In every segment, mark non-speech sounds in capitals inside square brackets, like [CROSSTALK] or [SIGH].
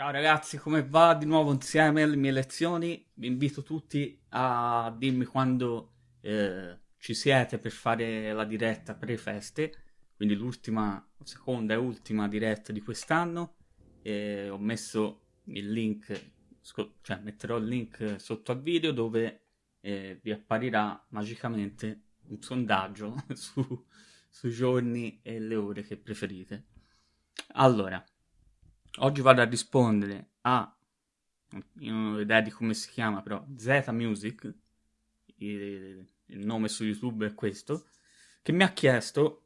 Ciao ragazzi, come va? Di nuovo insieme alle mie lezioni. Vi invito tutti a dirmi quando eh, ci siete per fare la diretta pre-feste, quindi l'ultima, seconda e ultima diretta di quest'anno. Ho messo il link, cioè metterò il link sotto al video dove eh, vi apparirà magicamente un sondaggio [LAUGHS] su, sui giorni e le ore che preferite. Allora, oggi vado a rispondere a, io non ho idea di come si chiama, però Z Music, il, il nome su YouTube è questo, che mi ha chiesto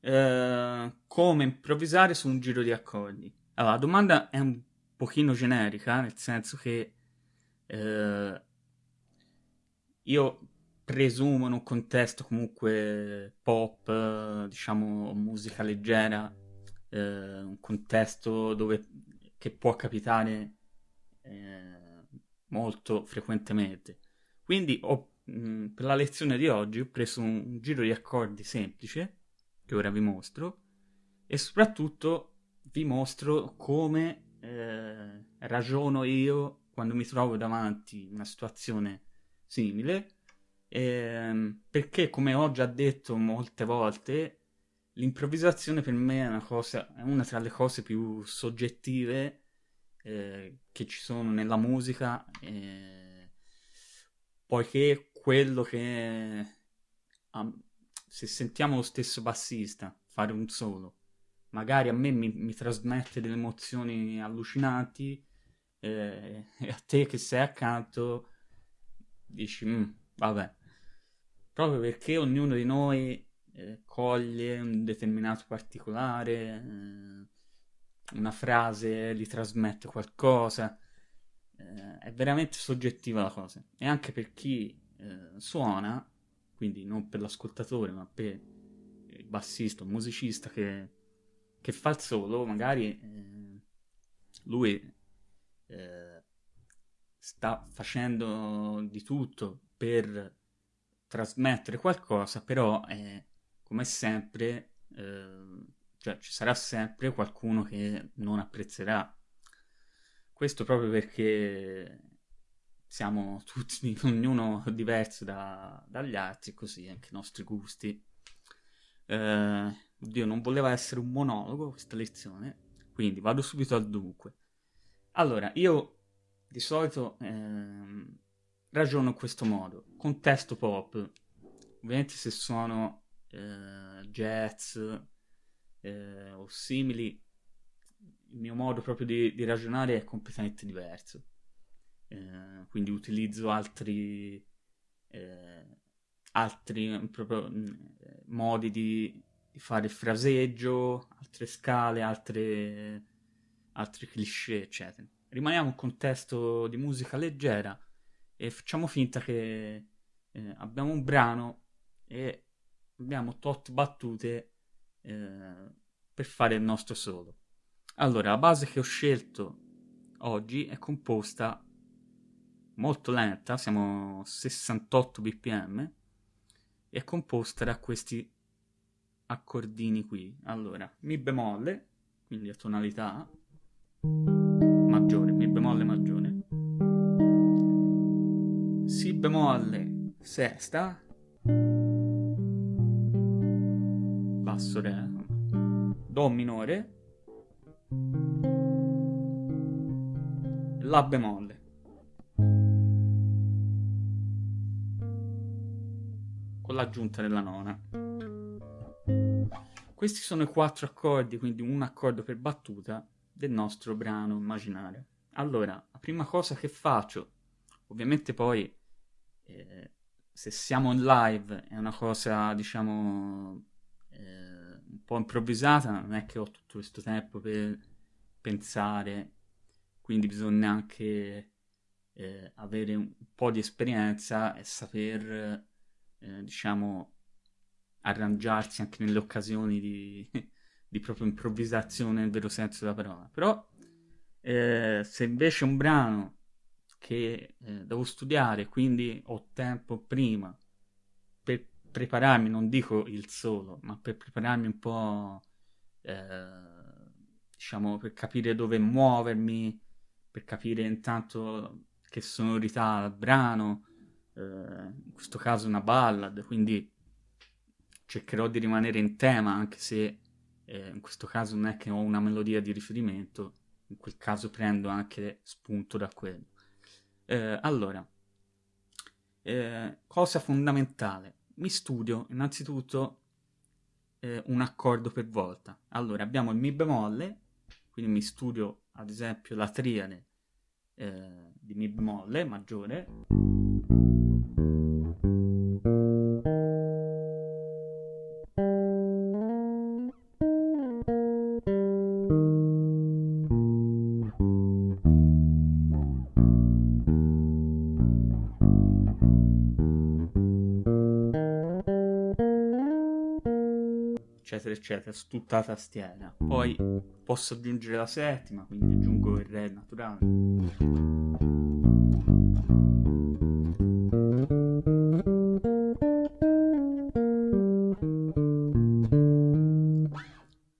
eh, come improvvisare su un giro di accordi. Allora, la domanda è un pochino generica, nel senso che eh, io presumo in un contesto comunque pop, diciamo musica leggera, eh, un contesto dove che può capitare eh, molto frequentemente. Quindi ho, mh, per la lezione di oggi ho preso un, un giro di accordi semplice, che ora vi mostro, e soprattutto vi mostro come eh, ragiono io quando mi trovo davanti a una situazione simile, ehm, perché come ho già detto molte volte, l'improvvisazione per me è una, cosa, è una tra le cose più soggettive eh, che ci sono nella musica, eh, poiché quello che um, se sentiamo lo stesso bassista fare un solo, magari a me mi, mi trasmette delle emozioni allucinanti eh, [LAUGHS] e a te che sei accanto dici, mm, vabbè, proprio perché ognuno di noi eh, coglie un determinato particolare, eh, una frase gli trasmette qualcosa, eh, è veramente soggettiva la cosa. E anche per chi eh, suona, quindi non per l'ascoltatore, ma per il bassista, il musicista che, che fa il solo, magari eh, lui sta facendo di tutto per trasmettere qualcosa, però eh, come sempre eh, cioè, ci sarà sempre qualcuno che non apprezzerà. Questo proprio perché siamo tutti, [LAUGHS] ognuno diverso da, dagli altri, così anche i nostri gusti. Eh, oddio, non voleva essere un monologo questa lezione, quindi vado subito al dunque. Allora, io di solito eh, ragiono in questo modo. Contesto pop, ovviamente se suono eh, jazz eh, o simili, il mio modo proprio di, di ragionare è completamente diverso. Eh, quindi utilizzo altri, eh, altri proprio, mm, modi di, di, fare fraseggio, altre scale, altre, altri cliché, eccetera rimaniamo in un contesto di musica leggera e facciamo finta che eh, abbiamo un brano e abbiamo tot battute eh, per fare il nostro solo. Allora, la base che ho scelto oggi è composta molto lenta, siamo 68 bpm, è composta da questi accordini qui. Allora, Mi bemolle, quindi a tonalità maggiore, Mi bemolle maggiore, Si bemolle sesta, basso re, Do minore, La bemolle. Con l'aggiunta della nona. Questi sono i quattro accordi, quindi un accordo per battuta del nostro brano immaginario. Allora, la prima cosa che faccio, ovviamente poi eh, se siamo in live è una cosa, diciamo, eh, po' improvvisata, non è che ho tutto questo tempo per pensare, quindi bisogna anche eh, avere un po' di esperienza e saper, eh, diciamo, arrangiarsi anche nelle occasioni di [LAUGHS] di proprio improvvisazione nel vero senso della parola. Però eh, se invece un brano che eh, devo studiare, quindi ho tempo prima prepararmi, non dico il solo, ma per prepararmi un po' eh, diciamo, per capire dove muovermi, per capire intanto che sonorità il brano, eh, in questo caso una ballad, quindi cercherò di rimanere in tema anche se eh, in questo caso non è che ho una melodia di riferimento, in quel caso prendo anche spunto da quello. Eh, allora, eh, cosa fondamentale, mi studio innanzitutto eh, un accordo per volta. Allora, abbiamo il Mi bemolle, quindi mi studio ad esempio la triade eh, di Mi bemolle maggiore. Su tutta la tastiera. Poi posso aggiungere la settima quindi aggiungo il re naturale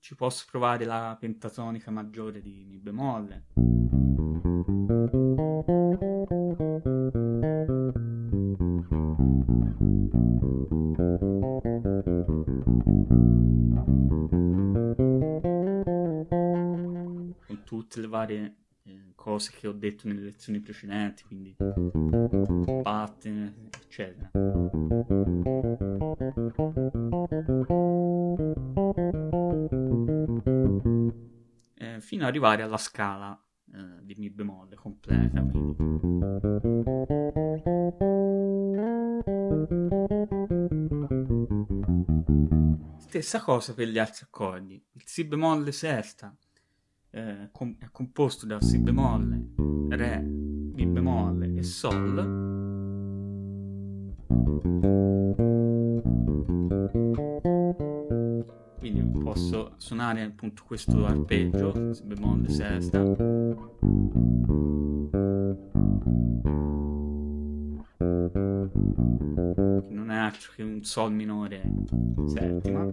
ci posso provare la pentatonica maggiore di mi bemolle. con tutte varie eh, cose che ho detto nelle lezioni precedenti, quindi pattern, eccetera. Eh, fino ad arrivare alla scala eh, di Mi bemolle completa. Quindi. Stessa cosa per gli altri accordi. Il Si bemolle sesta composto da Si bemolle, Re, Mi bemolle e Sol. Quindi posso suonare appunto questo arpeggio, Si bemolle sesta. Che non è altro che un Sol minore settima.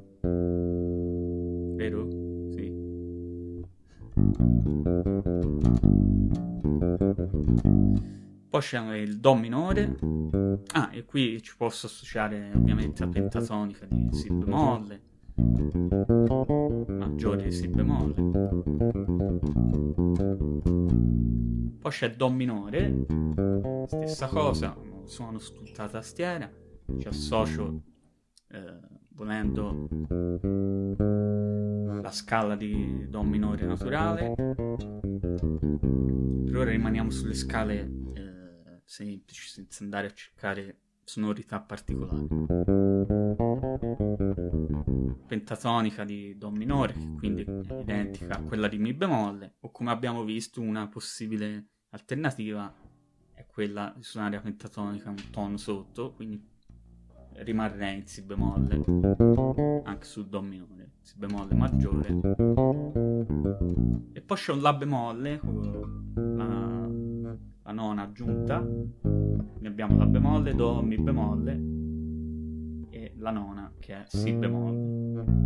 Vero? Poi c'è il Do minore. Ah, e qui ci posso associare ovviamente la pentatonica di Si bemolle, maggiore di Si bemolle. Poi c'è Do minore, stessa cosa, suono su tutta la tastiera, ci associo eh, volendo la scala di Do minore naturale. Per ora rimaniamo sulle scale eh, semplici senza andare a cercare sonorità particolari. Pentatonica di Do minore, che quindi è identica a quella di Mi bemolle, o come abbiamo visto una possibile alternativa è quella di suonare la pentatonica un tono sotto, quindi rimarrei in Si bemolle, anche sul Do minore, Si bemolle maggiore. E poi c'è un La bemolle, la, la nona aggiunta, ne abbiamo La bemolle, Do, Mi bemolle e la nona che è Si bemolle.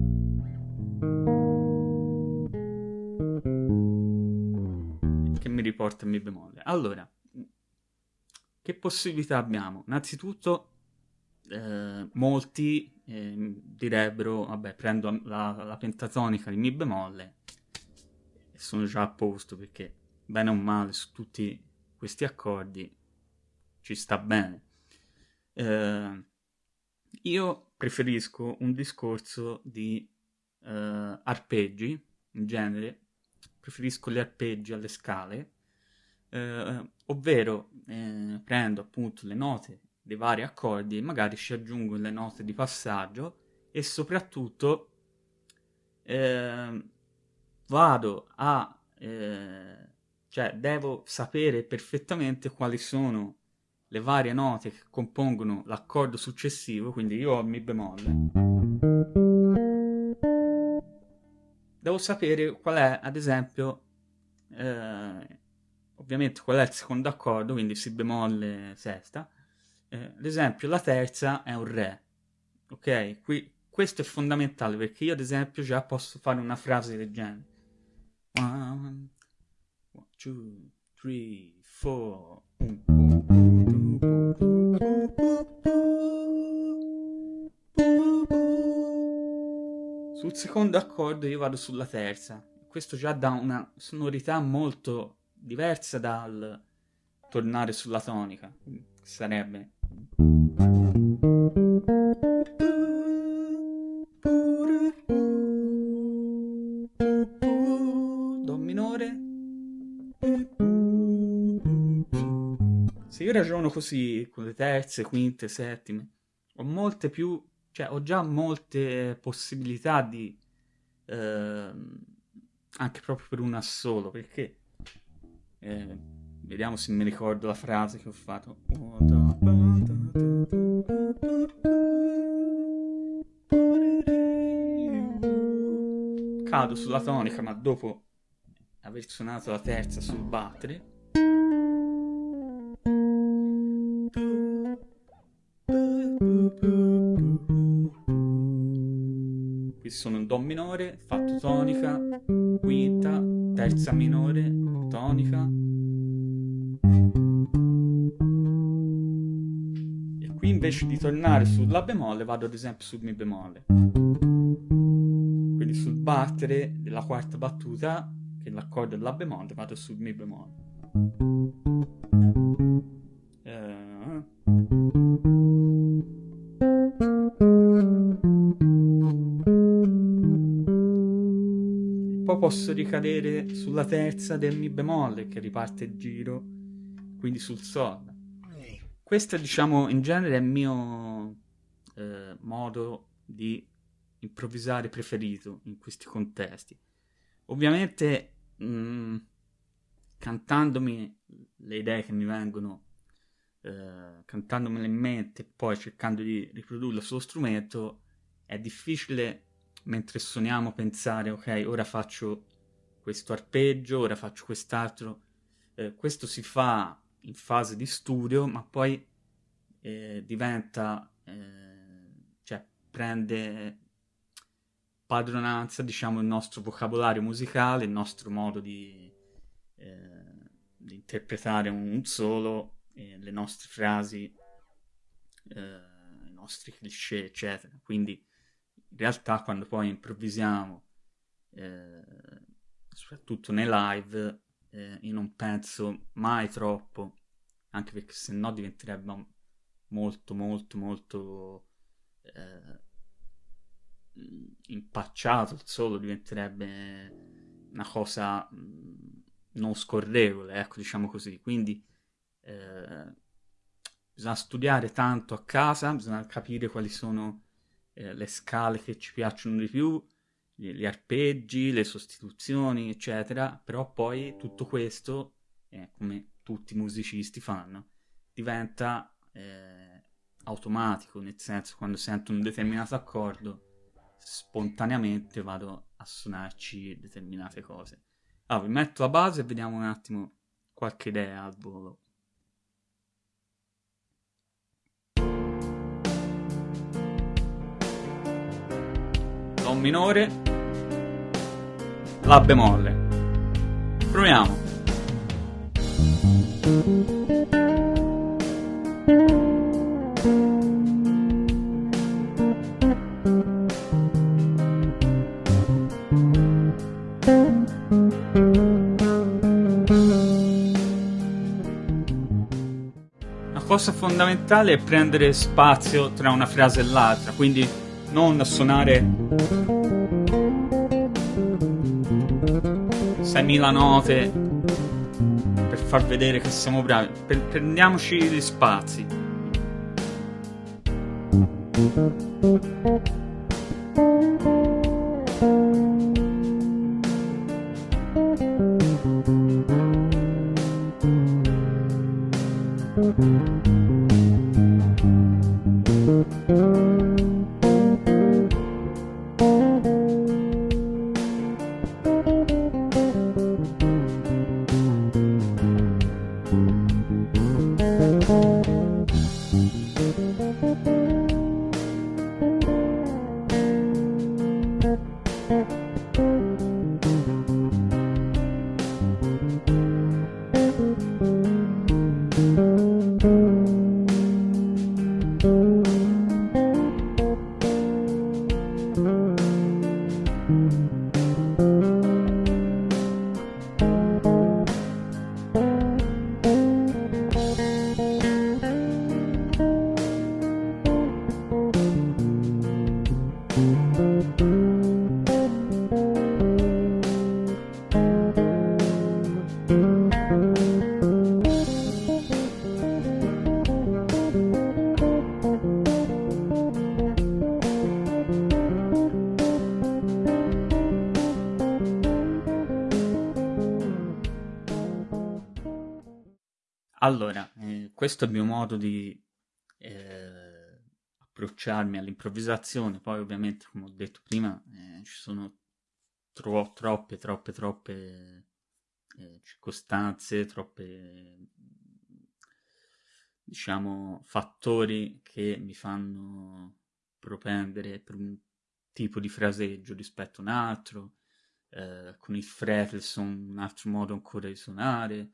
Che mi riporta a Mi bemolle. Allora, che possibilità abbiamo? Innanzitutto eh, molti eh, direbbero, vabbè, prendo la, la, pentatonica di Mi bemolle e sono già a posto perché bene o male su tutti questi accordi ci sta bene. Eh, io preferisco un discorso di eh, arpeggi in genere, preferisco gli arpeggi alle scale, eh, ovvero eh, prendo appunto le note dei vari accordi e magari ci aggiungo le note di passaggio e soprattutto eh, vado a eh, cioè devo sapere perfettamente quali sono le varie note che compongono l'accordo successivo quindi io ho mi bemolle. Devo sapere qual è ad esempio eh, ovviamente qual è il secondo accordo quindi si bemolle sesta eh, ad esempio la terza è un re, ok? Qui, questo è fondamentale perché io ad esempio già posso fare una frase del genere. One, one, two, three, four. Sul secondo accordo io vado sulla terza. Questo già dà una sonorità molto diversa dal tornare sulla tonica. Sarebbe Do minore. Se io ragiono così con le terze, quinte, settime, ho molte più, cioè ho già molte possibilità di eh, anche proprio per un assolo, perché eh, vediamo se mi ricordo la frase che ho fatto. Cado sulla tonica, ma dopo aver suonato la terza sul battere. Qui sono un Do minore, fatto tonica, quinta, terza minore, tonica. E qui invece di tornare sul La bemolle vado ad esempio sul Mi bemolle. Sul battere della quarta battuta, che è l'accordo del La bemolle, vado sul Mi bemolle. Eh, poi posso ricadere sulla terza del Mi bemolle che riparte il giro, quindi sul Sol. Questo diciamo in genere è il mio eh, modo di improvvisare preferito in questi contesti. Ovviamente mh, cantandomi le idee che mi vengono, eh, cantandomele in mente e poi cercando di riprodurle sullo strumento, è difficile mentre suoniamo pensare ok ora faccio questo arpeggio ora faccio quest'altro eh, questo si fa in fase di studio ma poi eh, diventa eh, cioè prende padronanza diciamo il nostro vocabolario musicale il nostro modo di, eh, di interpretare un solo le nostre frasi eh, i nostri cliché eccetera. Quindi in realtà quando poi improvvisiamo, eh, soprattutto nei live, eh, io non penso mai troppo, anche perché se no diventerebbe molto molto molto eh, impacciato il solo, diventerebbe una cosa non scorrevole, ecco diciamo così, quindi eh, bisogna studiare tanto a casa, bisogna capire quali sono eh, le scale che ci piacciono di più, gli, gli, arpeggi, le sostituzioni, eccetera, però poi tutto questo, eh, come tutti i musicisti fanno, diventa eh, automatico, nel senso quando sento un determinato accordo, spontaneamente vado a suonarci determinate cose. Allora, vi metto la base e vediamo un attimo qualche idea al volo. Do minore, La bemolle. Proviamo. La fondamentale è prendere spazio tra una frase e l'altra, quindi non suonare 6.000 note per far vedere che siamo bravi. Prendiamoci gli spazi. Thank questo è il mio modo di eh, approcciarmi all'improvvisazione. Poi, ovviamente, come ho detto prima, eh, ci sono tro- troppe, troppe, troppe eh, circostanze, troppe, diciamo, fattori che mi fanno propendere per un tipo di fraseggio rispetto a un altro. Eh, con il fretless un altro modo ancora di suonare,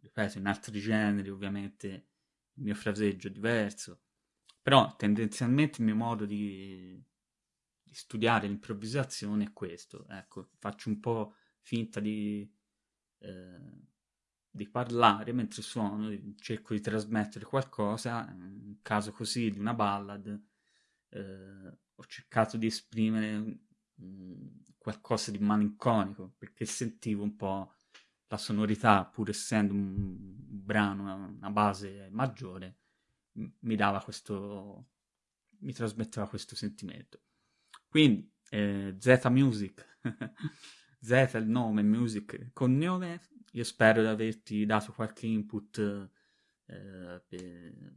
ripeto, in altri generi ovviamente il mio fraseggio è diverso, però tendenzialmente il mio modo di, di studiare l'improvvisazione è questo, ecco, faccio un po' finta di, eh, di parlare mentre suono, cerco di trasmettere qualcosa, in caso così di una ballad, eh, ho cercato di esprimere mh, qualcosa di malinconico, perché sentivo un po' la sonorità, pur essendo un brano, una base maggiore, mi dava questo, mi trasmetteva questo sentimento. Quindi, eh, Z Music, [LAUGHS] Z è il nome, Music cognome, io spero di averti dato qualche input eh, per,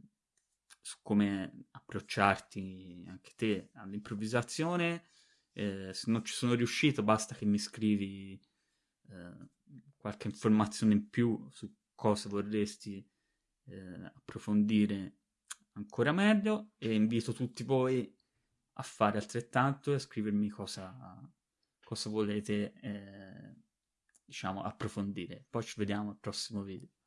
su come approcciarti anche te all'improvvisazione. Eh, se non ci sono riuscito, basta che mi scrivi eh, qualche informazione in più su cosa vorresti eh, approfondire ancora meglio e invito tutti voi a fare altrettanto e a scrivermi cosa, cosa volete eh, diciamo approfondire. Poi ci vediamo al prossimo video.